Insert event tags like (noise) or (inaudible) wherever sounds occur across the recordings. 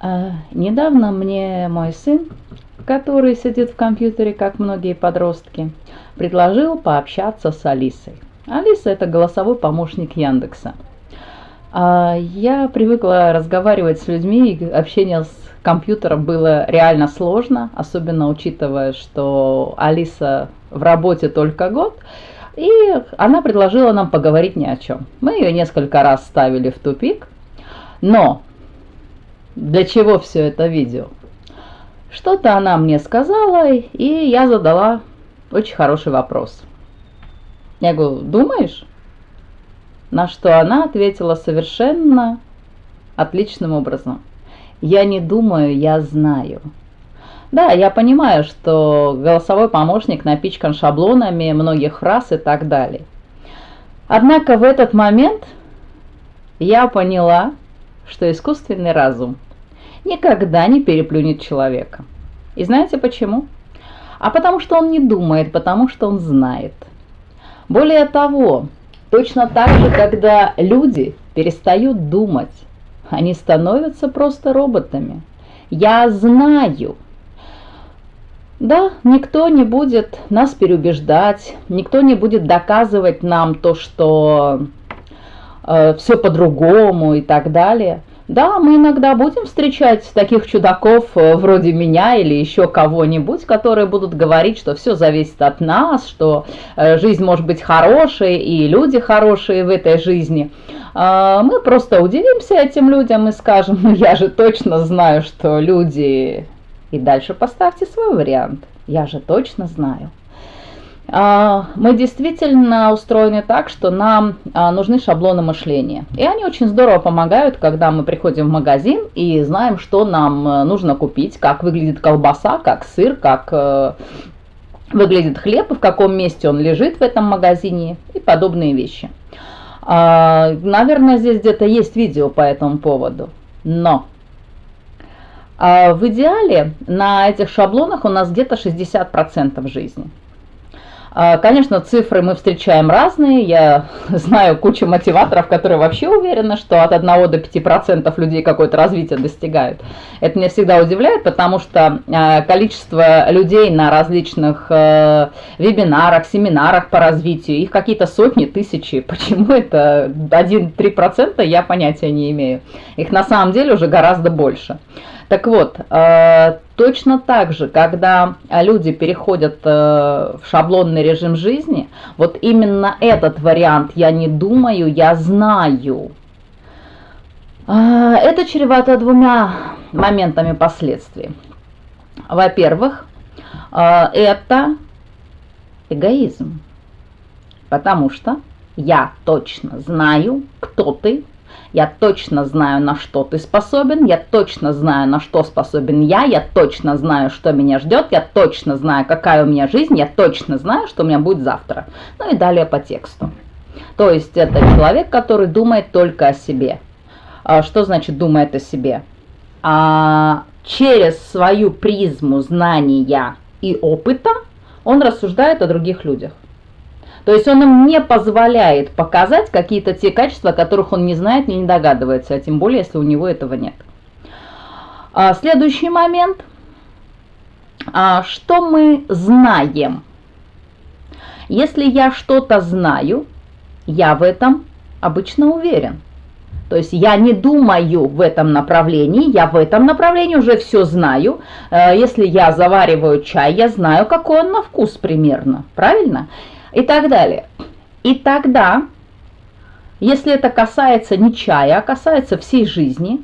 А, недавно мне мой сын, который сидит в компьютере, как многие подростки, предложил пообщаться с Алисой. Алиса – это голосовой помощник Яндекса. А я привыкла разговаривать с людьми, и общение с компьютером было реально сложно, особенно учитывая, что Алиса в работе только год, и она предложила нам поговорить ни о чем. Мы ее несколько раз ставили в тупик, но для чего все это видео? Что-то она мне сказала, и я задала очень хороший вопрос. Я говорю, думаешь? На что она ответила совершенно отличным образом. Я не думаю, я знаю. Да, я понимаю, что голосовой помощник напичкан шаблонами многих фраз и так далее. Однако в этот момент я поняла, что искусственный разум никогда не переплюнет человека. И знаете почему? А потому что он не думает, потому что он знает. Более того, точно так же, когда люди перестают думать, они становятся просто роботами. Я знаю. Да, никто не будет нас переубеждать, никто не будет доказывать нам то, что э, все по-другому и так далее. Да, мы иногда будем встречать таких чудаков э, вроде меня или еще кого-нибудь, которые будут говорить, что все зависит от нас, что э, жизнь может быть хорошей и люди хорошие в этой жизни. А, мы просто удивимся этим людям и скажем, ну я же точно знаю, что люди... И дальше поставьте свой вариант. Я же точно знаю. А, мы действительно устроены так, что нам а, нужны шаблоны мышления. И они очень здорово помогают, когда мы приходим в магазин и знаем, что нам э, нужно купить, как выглядит колбаса, как сыр, как э, выглядит хлеб, в каком месте он лежит в этом магазине и подобные вещи. А, наверное, здесь где-то есть видео по этому поводу. Но в идеале на этих шаблонах у нас где-то 60% жизни. А, конечно, цифры мы встречаем разные. Я (laughs) знаю кучу мотиваторов, которые вообще уверены, что от 1 до 5% людей какое-то развитие достигают. Это меня всегда удивляет, потому что а, количество людей на различных э, вебинарах, семинарах по развитию, их какие-то сотни, тысячи. (laughs) Почему это 1-3%, я понятия не имею. Их на самом деле уже гораздо больше. Так вот, э, точно так же, когда люди переходят э, в шаблонный режим жизни, вот именно этот вариант «я не думаю, я знаю», э, это чревато двумя моментами последствий. Во-первых, это эгоизм, потому что я точно знаю, кто ты, я точно знаю, на что ты способен, я точно знаю, на что способен я, я точно знаю, что меня ждет, я точно знаю, какая у меня жизнь, я точно знаю, что у меня будет завтра. Ну и далее по тексту. То есть это человек, который думает только о себе. А что значит думает о себе? А через свою призму знания и опыта он рассуждает о других людях. То есть он им не позволяет показать какие-то те качества, о которых он не знает, не догадывается, а тем более, если у него этого нет. А, следующий момент. А, что мы знаем? Если я что-то знаю, я в этом обычно уверен. То есть я не думаю в этом направлении, я в этом направлении уже все знаю. Э, если я завариваю чай, я знаю, какой он на вкус примерно, правильно? И так далее. И тогда, если это касается не чая, а касается всей жизни,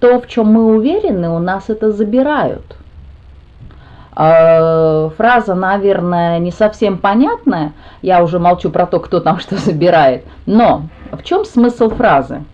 то, в чем мы уверены, у нас это забирают. А, фраза, наверное, не совсем понятная, я уже молчу про то, кто там (laughs) что забирает, но в чем смысл фразы?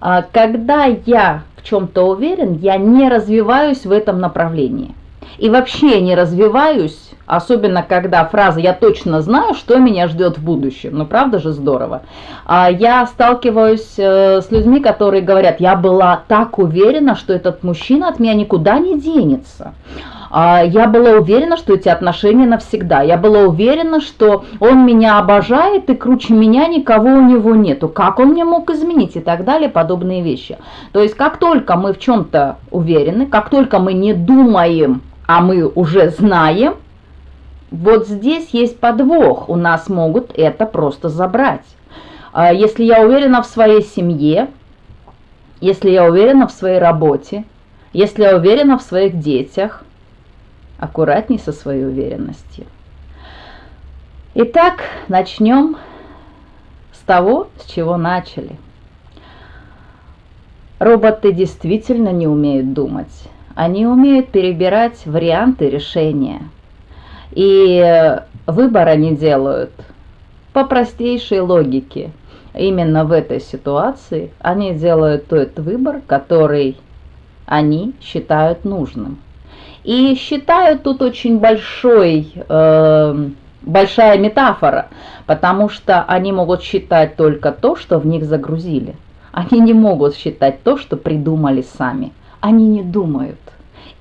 А, когда я в чем-то уверен, я не развиваюсь в этом направлении. И вообще не развиваюсь Особенно, когда фраза «я точно знаю, что меня ждет в будущем». Ну, правда же здорово? А я сталкиваюсь э, с людьми, которые говорят «я была так уверена, что этот мужчина от меня никуда не денется». А, я была уверена, что эти отношения навсегда. Я была уверена, что он меня обожает и круче меня никого у него нету. Как он мне мог изменить и так далее, подобные вещи. То есть как только мы в чем-то уверены, как только мы не думаем, а мы уже знаем, вот здесь есть подвох, у нас могут это просто забрать. А если я уверена в своей семье, если я уверена в своей работе, если я уверена в своих детях, аккуратней со своей уверенностью. Итак, начнем с того, с чего начали. Роботы действительно не умеют думать. Они умеют перебирать варианты решения – и выбор они делают по простейшей логике. Именно в этой ситуации они делают тот выбор, который они считают нужным. И считают тут очень большой, э, большая метафора, потому что они могут считать только то, что в них загрузили. Они не могут считать то, что придумали сами. Они не думают.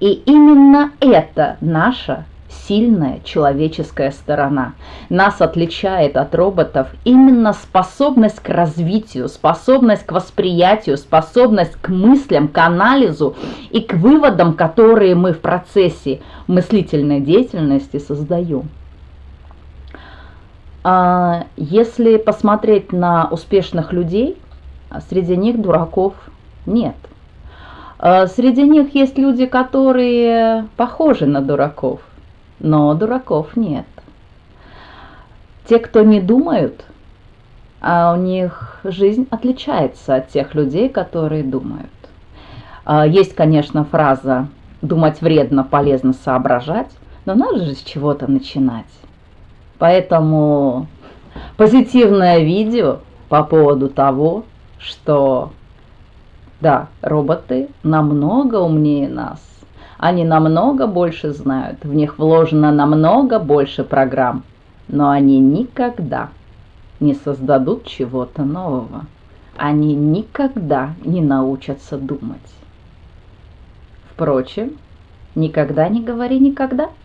И именно это наша сильная человеческая сторона. Нас отличает от роботов именно способность к развитию, способность к восприятию, способность к мыслям, к анализу и к выводам, которые мы в процессе мыслительной деятельности создаем. А, если посмотреть на успешных людей, среди них дураков нет. А, среди них есть люди, которые похожи на дураков но дураков нет. Те, кто не думают, а у них жизнь отличается от тех людей, которые думают. А, есть, конечно, фраза «думать вредно, полезно соображать», но надо же с чего-то начинать. Поэтому позитивное видео по поводу того, что да, роботы намного умнее нас. Они намного больше знают, в них вложено намного больше программ, но они никогда не создадут чего-то нового. Они никогда не научатся думать. Впрочем, никогда не говори никогда –